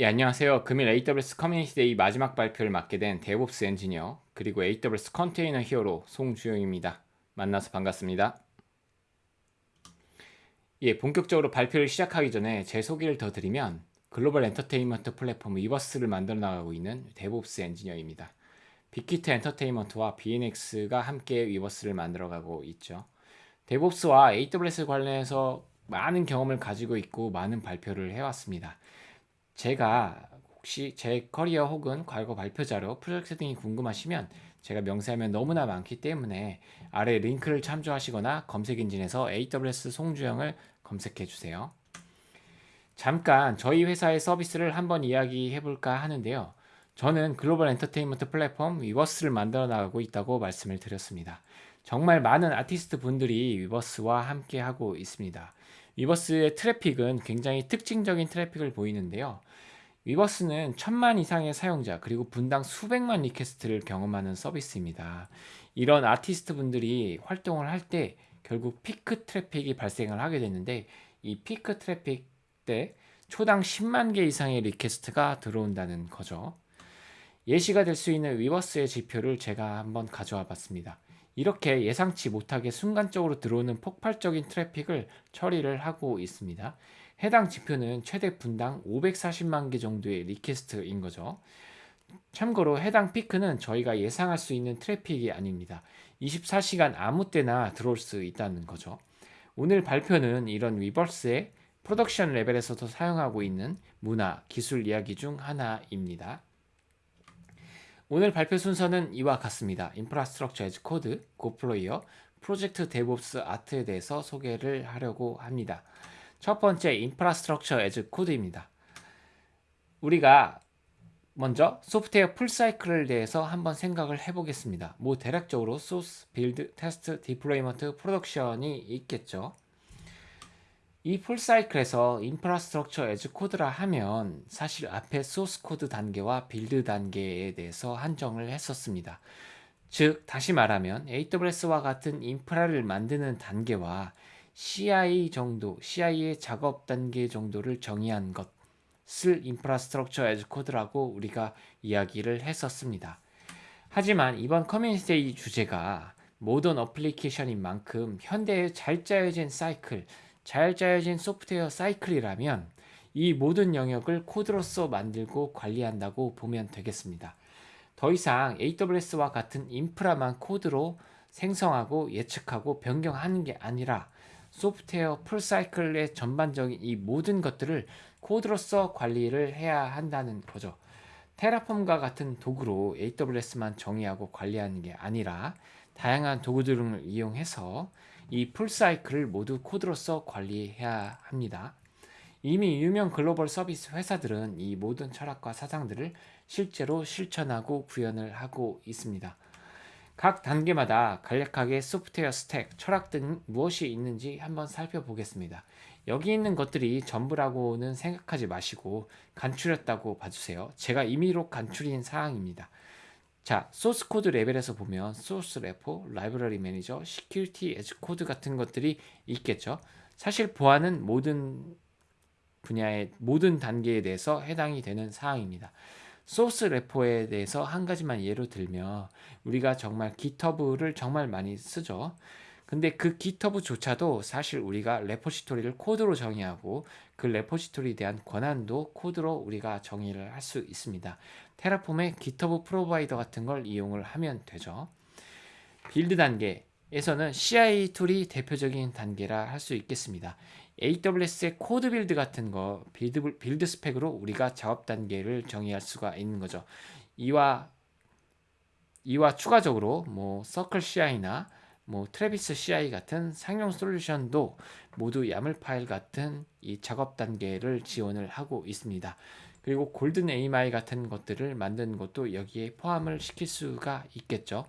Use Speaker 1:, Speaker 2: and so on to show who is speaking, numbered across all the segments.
Speaker 1: 예, 안녕하세요. 금일 AWS Community Day 마지막 발표를 맡게 된 DevOps 엔지니어 그리고 AWS Container Hero 송주영입니다. 만나서 반갑습니다. 예, 본격적으로 발표를 시작하기 전에 제 소개를 더 드리면 글로벌 엔터테인먼트 플랫폼 위버스를 만들어 나가고 있는 DevOps 엔지니어입니다. 빅히트 엔터테인먼트와 BNX가 함께 위버스를 만들어가고 있죠. DevOps와 AWS 관련해서 많은 경험을 가지고 있고 많은 발표를 해왔습니다. 제가 혹시 제 커리어 혹은 과거 발표 자료, 프로젝트 등이 궁금하시면 제가 명세하면 너무나 많기 때문에 아래 링크를 참조하시거나 검색 엔진에서 AWS 송주영을 검색해 주세요. 잠깐 저희 회사의 서비스를 한번 이야기해 볼까 하는데요. 저는 글로벌 엔터테인먼트 플랫폼 위버스를 만들어 나가고 있다고 말씀을 드렸습니다. 정말 많은 아티스트 분들이 위버스와 함께 하고 있습니다. 위버스의 트래픽은 굉장히 특징적인 트래픽을 보이는데요. 위버스는 천만 이상의 사용자 그리고 분당 수백만 request를 경험하는 서비스입니다. 이런 아티스트 분들이 활동을 할 때 결국 피크 트래픽이 발생을 하게 되는데 이 피크 트래픽 때 초당 10만 개 이상의 request가 들어온다는 거죠. 예시가 될 수 있는 위버스의 지표를 제가 한번 가져와 봤습니다. 이렇게 예상치 못하게 순간적으로 들어오는 폭발적인 트래픽을 처리를 하고 있습니다. 해당 지표는 최대 분당 540만 개 정도의 request인 거죠. 참고로 해당 피크는 저희가 예상할 수 있는 트래픽이 아닙니다. 24시간 아무 때나 들어올 수 있다는 거죠. 오늘 발표는 이런 위버스의 production 레벨에서도 사용하고 있는 문화, 기술 이야기 중 하나입니다. 오늘 발표 순서는 이와 같습니다. Infrastructure as Code, Goployer, 프로젝트 DevOps Art에 대해서 소개를 하려고 합니다. 첫 번째 Infrastructure as Code입니다. 우리가 먼저 소프트웨어 full cycle을 대해서 한번 생각을 해보겠습니다. 뭐 대략적으로 소스, build, 테스트, deployment, production이 있겠죠. 이 full cycle에서 Infrastructure as Code라 하면 사실 앞에 소스 코드 단계와 build 단계에 대해서 한정을 했었습니다. 즉 다시 말하면 AWS와 같은 인프라를 만드는 단계와 CI 정도, CI의 작업 단계 정도를 정의한 것을 Infrastructure as Code라고 우리가 이야기를 했었습니다. 하지만 이번 커뮤니티 주제가 Modern Application인 만큼 현대의 잘 짜여진 사이클, 잘 짜여진 소프트웨어 사이클이라면 이 모든 영역을 코드로서 만들고 관리한다고 보면 되겠습니다. 더 이상 AWS와 같은 인프라만 코드로 생성하고 예측하고 변경하는 게 아니라 소프트웨어 풀사이클의 전반적인 이 모든 것들을 코드로서 관리를 해야 한다는 거죠. 테라폼과 같은 도구로 AWS만 정의하고 관리하는 게 아니라 다양한 도구들을 이용해서 이 풀사이클을 모두 코드로서 관리해야 합니다. 이미 유명 글로벌 서비스 회사들은 이 모든 철학과 사상들을 실제로 실천하고 구현을 하고 있습니다. 각 단계마다 간략하게 소프트웨어 stack, 철학 등 무엇이 있는지 한번 살펴보겠습니다. 여기 있는 것들이 전부라고는 생각하지 마시고 간추렸다고 봐주세요. 제가 임의로 간추린 사항입니다. 자, 소스 코드 레벨에서 보면 소스 repo, 라이브러리 매니저, Security as Code 같은 것들이 있겠죠. 사실 보안은 모든 분야의 모든 단계에 대해서 해당이 되는 사항입니다. 소스 repo에 대해서 한 가지만 예로 들면 우리가 정말 GitHub를 정말 많이 쓰죠. 근데 그 GitHub조차도 사실 우리가 repository를 코드로 정의하고 그 repository에 대한 권한도 코드로 우리가 정의를 할 수 있습니다. Terraform의 GitHub provider 같은 걸 이용을 하면 되죠. build 단계에서는 CI tool이 대표적인 단계라 할 수 있겠습니다. AWS의 CodeBuild 같은 거 build, build spec으로 우리가 작업 단계를 정의할 수가 있는 거죠. 이와 이와 추가적으로 뭐 CircleCI나 뭐 Travis CI 같은 상용 솔루션도 모두 YAML 파일 같은 이 작업 단계를 지원을 하고 있습니다. 그리고 golden AMI 같은 것들을 만든 것도 여기에 포함을 시킬 수가 있겠죠.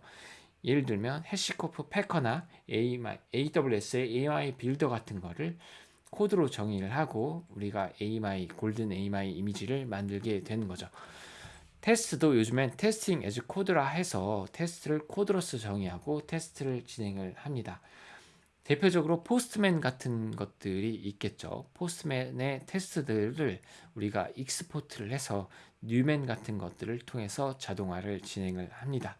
Speaker 1: 예를 들면 HashiCorp Packer나 AWS의 AMI builder 같은 거를 코드로 정의를 하고 우리가 AMI golden AMI 이미지를 만들게 되는 거죠. 테스트도 요즘엔 testing as code라 해서 테스트를 코드로서 정의하고 테스트를 진행을 합니다. 대표적으로 Postman 같은 것들이 있겠죠. Postman의 테스트들을 우리가 export를 해서 Newman 같은 것들을 통해서 자동화를 진행을 합니다.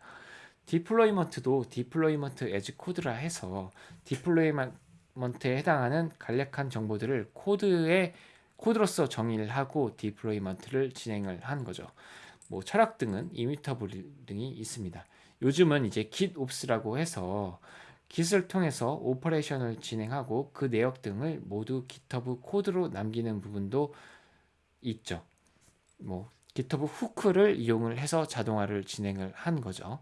Speaker 1: deployment도 deployment as code라 해서 deployment에 해당하는 간략한 정보들을 코드에 코드로서 정의를 하고 deployment를 진행을 한 거죠. 뭐 철학 등은 immutable 등이 있습니다. 요즘은 이제 GitOps라고 해서 git을 통해서 operation을 진행하고 그 내역 등을 모두 GitHub 코드로 남기는 부분도 있죠. 뭐 GitHub hook를 이용을 해서 자동화를 진행을 한 거죠.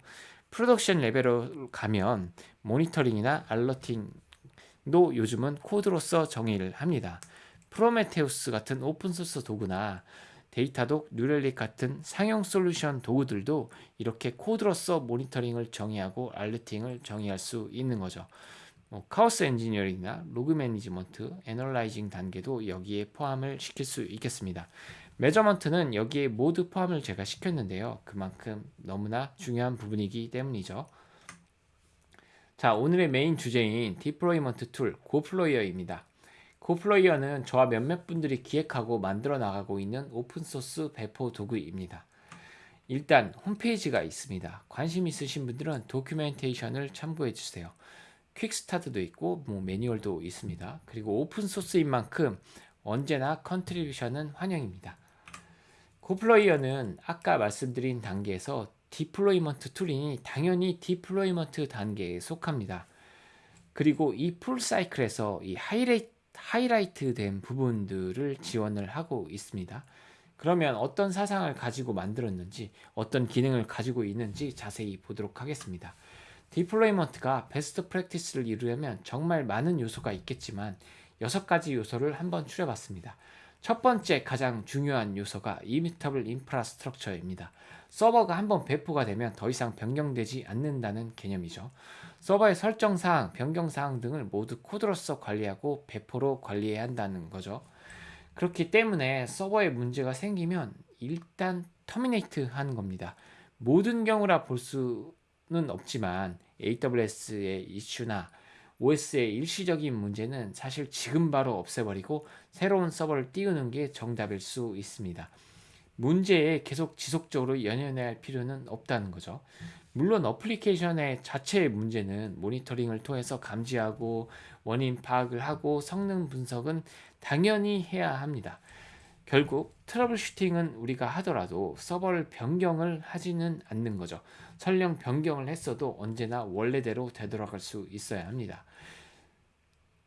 Speaker 1: production level로 가면 모니터링이나 alerting도 요즘은 코드로서 정의를 합니다. 프로메테우스 같은 오픈소스 도구나 Datadog, New Relic 같은 상용 솔루션 도구들도 이렇게 코드로서 모니터링을 정의하고 alerting을 정의할 수 있는 거죠. 뭐 chaos engineering이나 log management, analyzing 단계도 여기에 포함을 시킬 수 있겠습니다. measurement는 여기에 모두 포함을 제가 시켰는데요. 그만큼 너무나 중요한 부분이기 때문이죠. 자, 오늘의 메인 주제인 deployment tool goployer입니다. goployer는 저와 몇몇 분들이 기획하고 만들어 나가고 있는 오픈소스 배포 도구입니다. 일단 홈페이지가 있습니다. 관심 있으신 분들은 documentation을 참고해 주세요. quickstart도 있고 뭐 매뉴얼도 있습니다. 그리고 오픈소스인 만큼 언제나 contribution은 환영입니다. goployer는 아까 말씀드린 단계에서 deployment tool이니 당연히 deployment 단계에 속합니다. 그리고 이 full cycle에서 이 하이라이트, 하이라이트 된 부분들을 지원을 하고 있습니다. 그러면 어떤 사상을 가지고 만들었는지 어떤 기능을 가지고 있는지 자세히 보도록 하겠습니다. deployment가 best practice를 이루려면 정말 많은 요소가 있겠지만 여섯 가지 요소를 한번 추려봤습니다. 첫 번째 가장 중요한 요소가 immutable infrastructure입니다. 서버가 한번 배포가 되면 더 이상 변경되지 않는다는 개념이죠. 서버의 설정사항, 변경사항 등을 모두 코드로서 관리하고 배포로 관리해야 한다는 거죠. 그렇기 때문에 서버에 문제가 생기면 일단 터미네이트 하는 겁니다. 모든 경우라 볼 수는 없지만 AWS의 이슈나 OS의 일시적인 문제는 사실 지금 바로 없애버리고 새로운 서버를 띄우는 게 정답일 수 있습니다. 문제에 계속 지속적으로 연연해야 할 필요는 없다는 거죠. 물론 어플리케이션의 자체의 문제는 모니터링을 통해서 감지하고 원인 파악을 하고 성능 분석은 당연히 해야 합니다. 결국 troubleshooting은 우리가 하더라도 서버를 변경을 하지는 않는 거죠. 설령 변경을 했어도 언제나 원래대로 되돌아갈 수 있어야 합니다.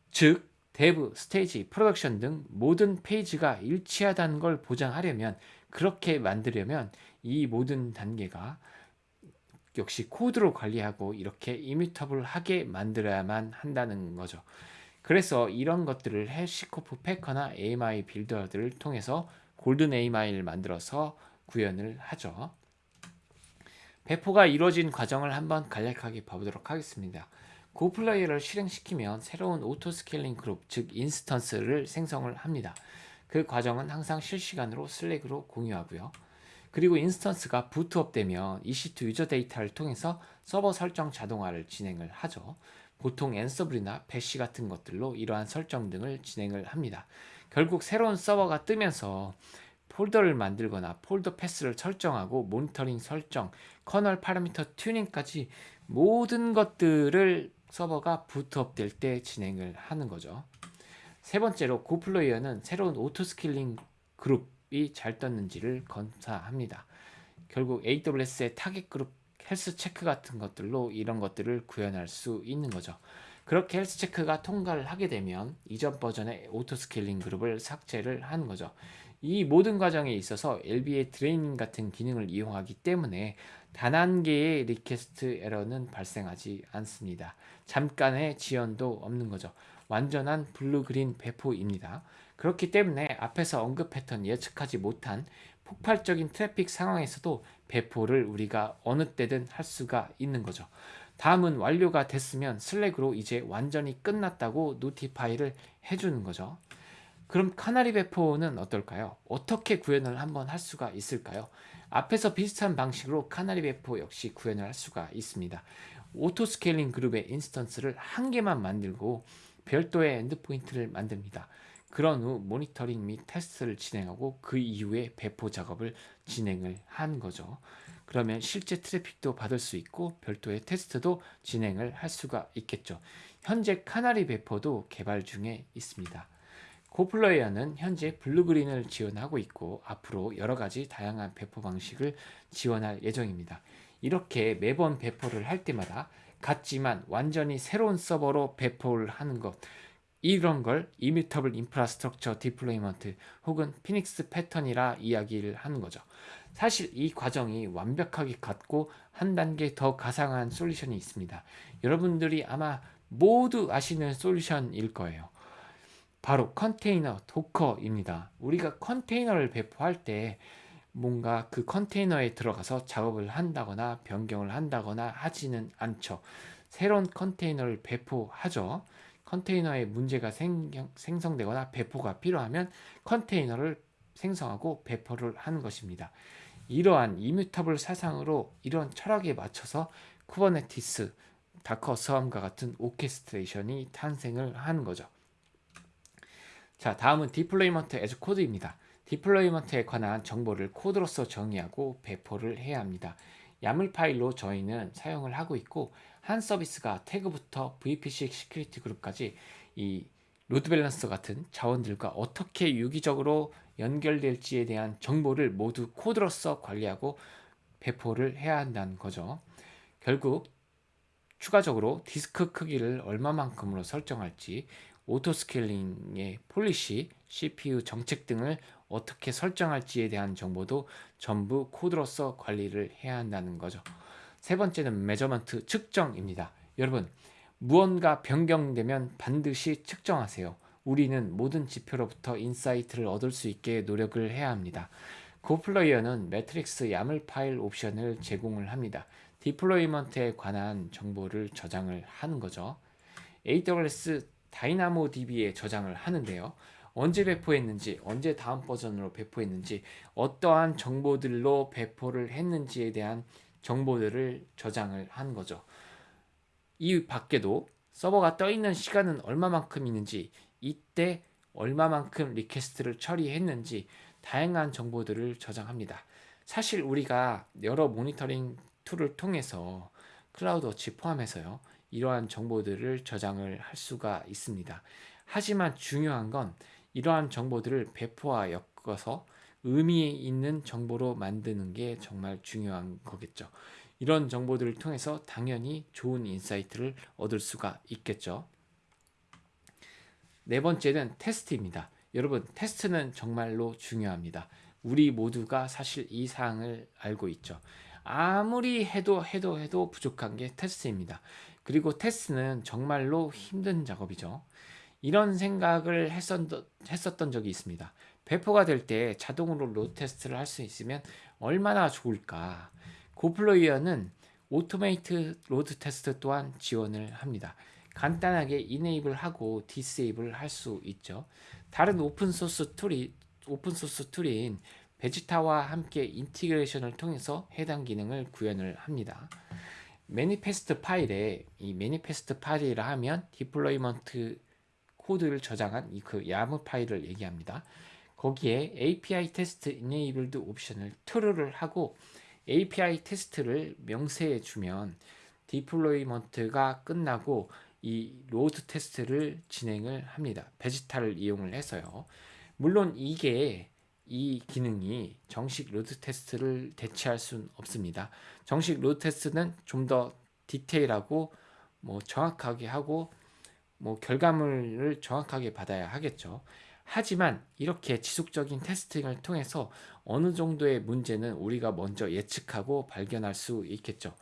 Speaker 1: 즉, dev, stage, production 등 모든 phase가 일치하다는 걸 보장하려면 그렇게 만들려면 이 모든 단계가 역시 코드로 관리하고 이렇게 immutable하게 만들어야만 한다는 거죠. 그래서 이런 것들을 해시코프 패커나 AMI 빌더들을 통해서 golden AMI를 만들어서 구현을 하죠. 배포가 이루어진 과정을 한번 간략하게 봐보도록 하겠습니다. goployer를 실행시키면 새로운 auto scaling group, 즉 instance를 생성을 합니다. 그 과정은 항상 실시간으로 Slack으로 공유하고요. 그리고 인스턴스가 부트업 되면 EC2 유저 데이터를 통해서 서버 설정 자동화를 진행을 하죠. 보통 Ansible이나 Bash 같은 것들로 이러한 설정 등을 진행을 합니다. 결국 새로운 서버가 뜨면서 폴더를 만들거나 폴더 path를 설정하고 모니터링 설정, kernel parameter tuning까지 모든 것들을 서버가 boot up 될 때 진행을 하는 거죠. 세 번째로 goployer는 새로운 auto scaling group이 잘 떴는지를 검사합니다. 결국 AWS의 target group health check 같은 것들로 이런 것들을 구현할 수 있는 거죠. 그렇게 health check가 통과를 하게 되면 이전 버전의 auto scaling group을 삭제를 하는 거죠. 이 모든 과정에 있어서 LB의 draining 같은 기능을 이용하기 때문에 단 한 개의 request error는 발생하지 않습니다. 잠깐의 지연도 없는 거죠. 완전한 blue-green 배포입니다. 그렇기 때문에 앞에서 언급했던 예측하지 못한 폭발적인 트래픽 상황에서도 배포를 우리가 어느 때든 할 수가 있는 거죠. 다음은 완료가 됐으면 Slack으로 이제 완전히 끝났다고 notify를 해주는 거죠. 그럼 canary 배포는 어떨까요? 어떻게 구현을 한번 할 수가 있을까요? 앞에서 비슷한 방식으로 canary 배포 역시 구현을 할 수가 있습니다. auto scaling 그룹의 instance를 한 개만 만들고 별도의 endpoint를 만듭니다. 그런 후 모니터링 및 테스트를 진행하고 그 이후에 배포 작업을 진행을 한 거죠. 그러면 실제 트래픽도 받을 수 있고 별도의 테스트도 진행을 할 수가 있겠죠. 현재 canary 배포도 개발 중에 있습니다. Goployer는 현재 blue-green을 지원하고 있고 앞으로 여러가지 다양한 배포 방식을 지원할 예정입니다. 이렇게 매번 배포를 할 때마다 같지만 완전히 새로운 서버로 배포를 하는 것 이런 걸 immutable infrastructure deployment 혹은 phoenix pattern이라 이야기를 하는 거죠. 사실 이 과정이 완벽하게 같고 한 단계 더 가상한 솔루션이 있습니다. 여러분들이 아마 모두 아시는 솔루션일 거예요. 바로 컨테이너 Docker입니다. 우리가 컨테이너를 배포할 때 뭔가 그 컨테이너에 들어가서 작업을 한다거나 변경을 한다거나 하지는 않죠. 새로운 컨테이너를 배포하죠. 컨테이너에 문제가 생성되거나 배포가 필요하면 컨테이너를 생성하고 배포를 하는 것입니다. 이러한 immutable 사상으로 이런 철학에 맞춰서 Kubernetes, Docker Swarm과 같은 orchestration이 탄생을 하는 거죠. 자 다음은 deployment as code입니다. deployment에 관한 정보를 코드로서 정의하고 배포를 해야 합니다. YAML 파일로 저희는 사용을 하고 있고 한 서비스가 태그부터 VPC security group까지 이 load balancer 같은 자원들과 어떻게 유기적으로 연결될지에 대한 정보를 모두 코드로서 관리하고 배포를 해야 한다는 거죠. 결국 추가적으로 디스크 크기를 얼마만큼으로 설정할지 auto scaling의 policy, CPU 정책 등을 어떻게 설정할지에 대한 정보도 전부 코드로서 관리를 해야 한다는 거죠. 세 번째는 measurement 측정입니다. 여러분 무언가 변경되면 반드시 측정하세요. 우리는 모든 지표로부터 insight를 얻을 수 있게 노력을 해야 합니다. Goployer는 metrics YAML 파일 옵션을 제공을 합니다. deployment에 관한 정보를 저장을 하는 거죠. AWS DynamoDB에 저장을 하는데요. 언제 배포했는지, 언제 다음 버전으로 배포했는지, 어떠한 정보들로 배포를 했는지에 대한 정보들을 저장을 한 거죠. 이 밖에도 서버가 떠 있는 시간은 얼마만큼 있는지, 이때 얼마만큼 request를 처리했는지 다양한 정보들을 저장합니다. 사실 우리가 여러 모니터링 tool을 통해서 CloudWatch 포함해서요. 이러한 정보들을 저장을 할 수가 있습니다. 하지만 중요한 건 이러한 정보들을 배포와 엮어서 의미 있는 정보로 만드는 게 정말 중요한 거겠죠. 이런 정보들을 통해서 당연히 좋은 insight를 얻을 수가 있겠죠. 네 번째는 테스트입니다. 여러분 테스트는 정말로 중요합니다. 우리 모두가 사실 이 사항을 알고 있죠. 아무리 해도 해도 해도 부족한 게 테스트입니다. 그리고 테스트는 정말로 힘든 작업이죠. 이런 생각을 했었던, 했었던 적이 있습니다. 배포가 될 때 자동으로 load test를 할 수 있으면 얼마나 좋을까. Goployer는 automate load test 또한 지원을 합니다. 간단하게 enable 하고 disable 할 수 있죠. 다른 오픈소스 툴이 오픈소스 툴인 베지타와 함께 integration을 통해서 해당 기능을 구현을 합니다. manifest 파일에 이 manifest 파일이라 하면 deployment 코드를 저장한 이 그 YAML 파일을 얘기합니다. 거기에 API test enabled 옵션을 true를 하고 API 테스트를 명세해 주면 deployment가 끝나고 이 load test를 진행을 합니다. Vegeta를 이용을 해서요. 물론 이게 이 기능이 정식 load test를 대체할 수는 없습니다. 정식 load test는 좀 더 detail하고 뭐 정확하게 하고 뭐 결과물을 정확하게 받아야 하겠죠. 하지만 이렇게 지속적인 testing을 통해서 어느 정도의 문제는 우리가 먼저 예측하고 발견할 수 있겠죠.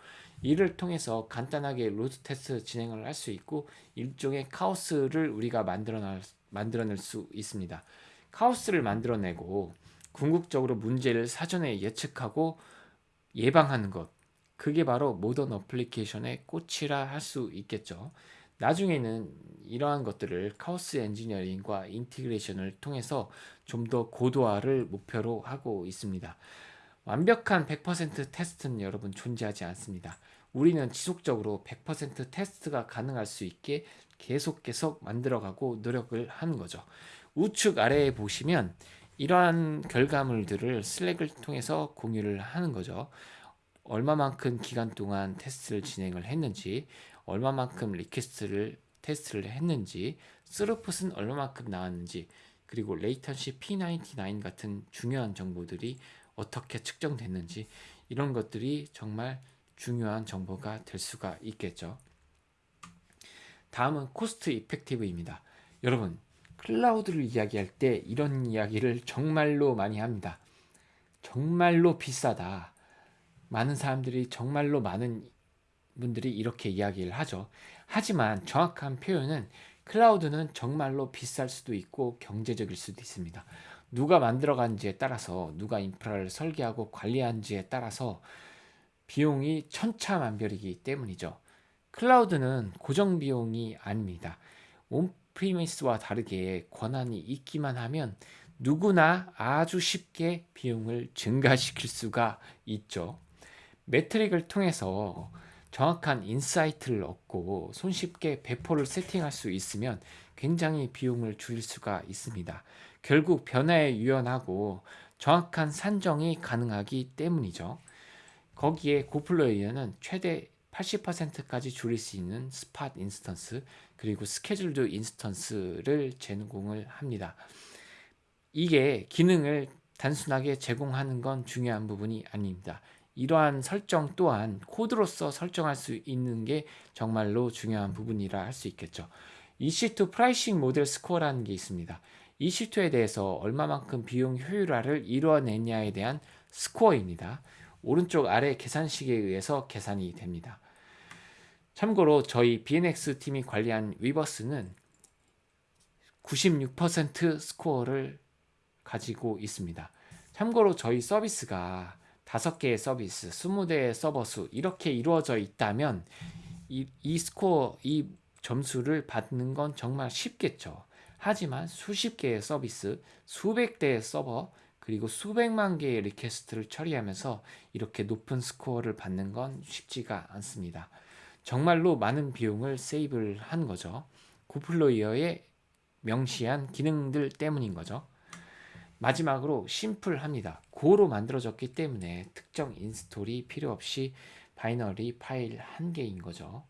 Speaker 1: 이를 통해서 간단하게 load test 진행을 할 수 있고 일종의 카오스를 우리가 만들어낼, 만들어낼 수 있습니다. 카오스를 만들어내고 궁극적으로 문제를 사전에 예측하고 예방하는 것 그게 바로 modern application의 꽃이라 할 수 있겠죠. 나중에는 이러한 것들을 chaos engineering과 integration을 통해서 좀 더 고도화를 목표로 하고 있습니다. 완벽한 100% 테스트는 여러분 존재하지 않습니다. 우리는 지속적으로 100% 테스트가 가능할 수 있게 계속 계속 만들어가고 노력을 하는 거죠. 우측 아래에 보시면 이러한 결과물들을 Slack을 통해서 공유를 하는 거죠. 얼마만큼 기간 동안 테스트를 진행을 했는지, 얼마만큼 request를 테스트를 했는지, 스루풋은 얼마만큼 나왔는지, 그리고 latency P99 같은 중요한 정보들이 어떻게 측정됐는지 이런 것들이 정말 중요한 정보가 될 수가 있겠죠. 다음은 cost effective입니다. 여러분 클라우드를 이야기할 때 이런 이야기를 정말로 많이 합니다. 정말로 비싸다. 많은 사람들이 정말로 많은 분들이 이렇게 이야기를 하죠. 하지만 정확한 표현은 클라우드는 정말로 비쌀 수도 있고 경제적일 수도 있습니다. 누가 만들어간지에 따라서 누가 인프라를 설계하고 관리한지에 따라서 비용이 천차만별이기 때문이죠. 클라우드는 고정 비용이 아닙니다. 온프리미스와 다르게 권한이 있기만 하면 누구나 아주 쉽게 비용을 증가시킬 수가 있죠. metric을 통해서 정확한 insight를 얻고 손쉽게 배포를 세팅할 수 있으면 굉장히 비용을 줄일 수가 있습니다. 결국 변화에 유연하고 정확한 산정이 가능하기 때문이죠. 거기에 Goployer는 최대 80%까지 줄일 수 있는 spot instance 그리고 scheduled instance를 제공을 합니다. 이게 기능을 단순하게 제공하는 건 중요한 부분이 아닙니다. 이러한 설정 또한 코드로서 설정할 수 있는 게 정말로 중요한 부분이라 할 수 있겠죠. EC2 프라이싱 모델 스코어라는 게 있습니다. EC2에 대해서 얼마만큼 비용 효율화를 이루어냈냐에 대한 스코어입니다. 오른쪽 아래 계산식에 의해서 계산이 됩니다. 참고로 저희 BNX 팀이 관리한 위버스는 96% 스코어를 가지고 있습니다. 참고로 저희 서비스가 5개의 서비스, 20대의 서버 수 이렇게 이루어져 있다면 이, 이 스코어, 이 점수를 받는 건 정말 쉽겠죠. 하지만 수십 개의 서비스, 수백 대의 서버, 그리고 수백만 개의 request를 처리하면서 이렇게 높은 스코어를 받는 건 쉽지가 않습니다. 정말로 많은 비용을 save를 한 거죠. Goployer의 명시한 기능들 때문인 거죠. 마지막으로 심플합니다. Go로 만들어졌기 때문에 특정 install이 필요 없이 binary 파일 한 개인 거죠.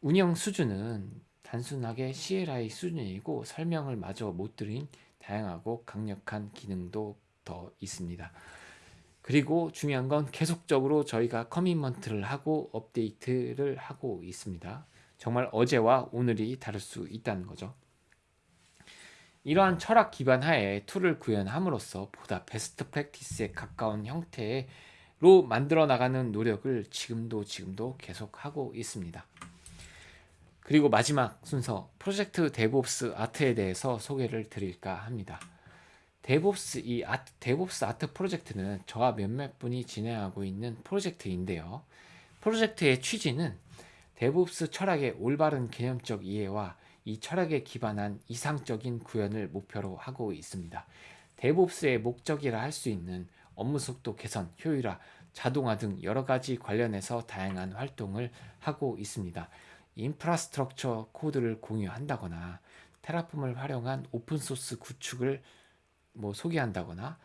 Speaker 1: 운영 수준은 단순하게 CLI 수준이고 설명을 마저 못 드린 다양하고 강력한 기능도 더 있습니다. 그리고 중요한 건 계속적으로 저희가 commitment를 하고 업데이트를 하고 있습니다. 정말 어제와 오늘이 다를 수 있다는 거죠. 이러한 철학 기반 하에 tool을 구현함으로써 보다 best practice에 가까운 형태로 만들어 나가는 노력을 지금도 지금도 계속하고 있습니다. 그리고 마지막 순서 프로젝트 DevOps Art에 대해서 소개를 드릴까 합니다. DevOps 이 Art, DevOps Art 프로젝트는 저와 몇몇 분이 진행하고 있는 프로젝트인데요. 프로젝트의 취지는 DevOps 철학의 올바른 개념적 이해와 이 철학에 기반한 이상적인 구현을 목표로 하고 있습니다. DevOps의 목적이라 할 수 있는 업무 속도 개선, 효율화, 자동화 등 여러 가지 관련해서 다양한 활동을 하고 있습니다. infrastructure 코드를 공유한다거나 Terraform을 활용한 open source 구축을 뭐 소개한다거나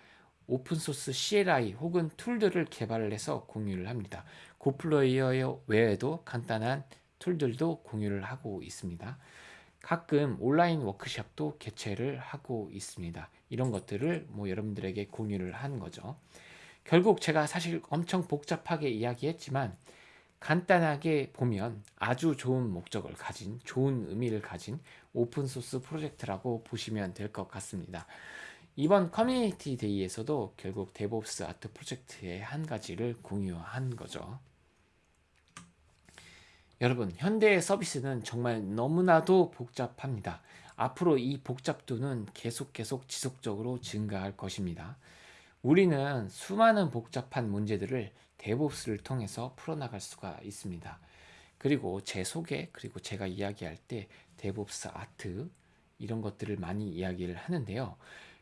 Speaker 1: 오픈소스 CLI 혹은 툴들을 개발을 해서 공유를 합니다. Goployer 외에도 간단한 tool들도 공유를 하고 있습니다. 가끔 온라인 워크숍도 개최를 하고 있습니다. 이런 것들을 뭐 여러분들에게 공유를 한 거죠. 결국 제가 사실 엄청 복잡하게 이야기했지만 간단하게 보면 아주 좋은 목적을 가진 좋은 의미를 가진 open source 프로젝트라고 보시면 될 것 같습니다. 이번 Community Day에서도 결국 DevOps Art 프로젝트의 한 가지를 공유한 거죠. 여러분 현대의 서비스는 정말 너무나도 복잡합니다. 앞으로 이 복잡도는 계속 계속 지속적으로 증가할 것입니다. 우리는 수많은 복잡한 문제들을 DevOps를 통해서 풀어나갈 수가 있습니다. 그리고 제 소개 그리고 제가 이야기할 때 DevOps Art 이런 것들을 많이 이야기를 하는데요.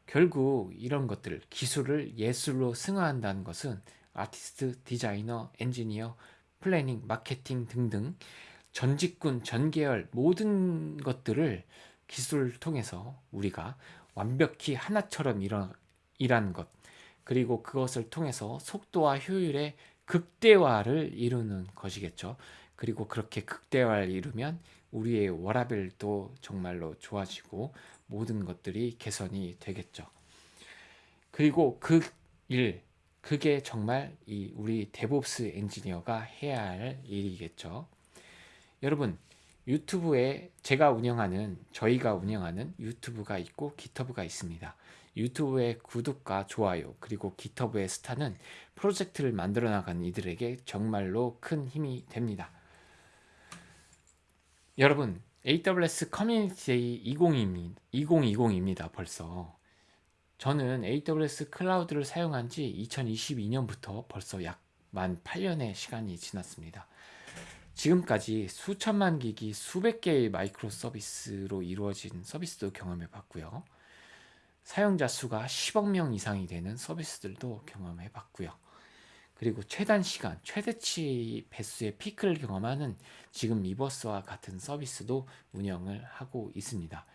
Speaker 1: 결국 이런 것들 기술을 예술로 승화한다는 것은 아티스트, 디자이너, 엔지니어 planning, 마케팅 등등 전직군, 전계열 모든 것들을 기술을 통해서 우리가 완벽히 하나처럼 일어, 일하는 것 그리고 그것을 통해서 속도와 효율의 극대화를 이루는 것이겠죠. 그리고 그렇게 극대화를 이루면 우리의 워라벨도 정말로 좋아지고 모든 것들이 개선이 되겠죠. 그리고 그 일, 그게 정말 이 우리 DevOps 엔지니어가 해야 할 일이겠죠. 여러분, 유튜브에 제가 운영하는 저희가 운영하는 유튜브가 있고 GitHub가 있습니다. 유튜브의 구독과 좋아요 그리고 GitHub의 스타는 프로젝트를 만들어 나가는 이들에게 정말로 큰 힘이 됩니다. 여러분 AWS Community Day 2020입니다 벌써 저는 AWS 클라우드를 사용한 지 2012년부터 벌써 약 만 8년의 시간이 지났습니다. 지금까지 수천만 기기 수백 개의 microservice로 이루어진 서비스도 경험해 봤고요. 사용자 수가 10억 명 이상이 되는 서비스들도 경험해 봤고요. 그리고 최단 시간, 최대치 배수의 피크를 경험하는 지금 리버스와 같은 서비스도 운영을 하고 있습니다.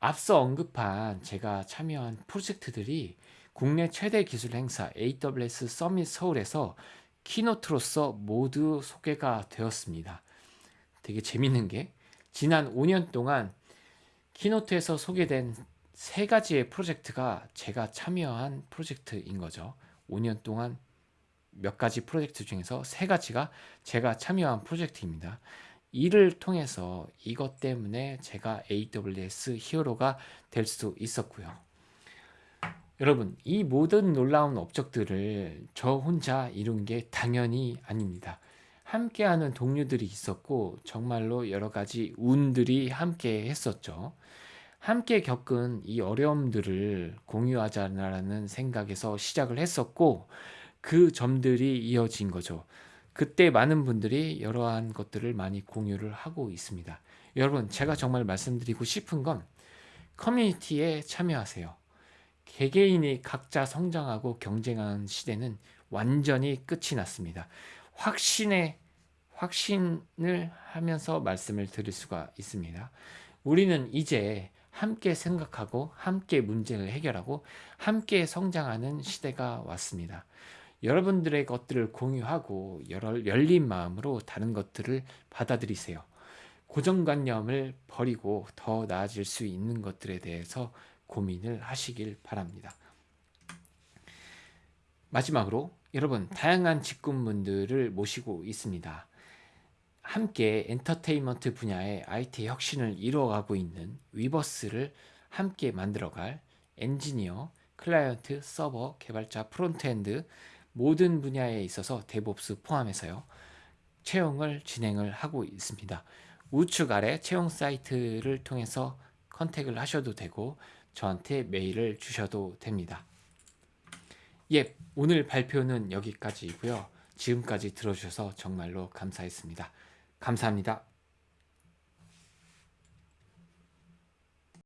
Speaker 1: 앞서 언급한 제가 참여한 프로젝트들이 국내 최대 기술 행사 AWS 서밋 서울에서 키노트로서 모두 소개가 되었습니다. 되게 재밌는 게 지난 5년 동안 키노트에서 소개된 세 가지의 프로젝트가 제가 참여한 프로젝트인 거죠. 5년 동안 몇 가지 프로젝트 중에서 세 가지가 제가 참여한 프로젝트입니다. 이를 통해서 이것 때문에 제가 AWS 히어로가 될 수 있었고요. 여러분, 이 모든 놀라운 업적들을 저 혼자 이룬 게 당연히 아닙니다. 함께하는 동료들이 있었고 정말로 여러 가지 운들이 함께 했었죠. 함께 겪은 이 어려움들을 공유하자라는 생각에서 시작을 했었고 그 점들이 이어진 거죠. 그때 많은 분들이 여러한 것들을 많이 공유를 하고 있습니다. 여러분 제가 정말 말씀드리고 싶은 건 커뮤니티에 참여하세요. 개개인이 각자 성장하고 경쟁하는 시대는 완전히 끝이 났습니다. 확신에 확신을 하면서 말씀을 드릴 수가 있습니다. 우리는 이제 함께 생각하고 함께 문제를 해결하고 함께 성장하는 시대가 왔습니다. 여러분들의 것들을 공유하고 열린 마음으로 다른 것들을 받아들이세요. 고정관념을 버리고 더 나아질 수 있는 것들에 대해서 고민을 하시길 바랍니다. 마지막으로 여러분 다양한 직군분들을 모시고 있습니다. 함께 엔터테인먼트 분야의 IT 혁신을 이루어가고 있는 위버스를 함께 만들어갈 엔지니어, 클라이언트, 서버, 개발자, frontend 모든 분야에 있어서 DevOps 포함해서요. 채용을 진행을 하고 있습니다. 우측 아래 채용 사이트를 통해서 컨택을 하셔도 되고 저한테 메일을 주셔도 됩니다. 예, 오늘 발표는 여기까지이고요. 지금까지 들어주셔서 정말로 감사했습니다. 감사합니다.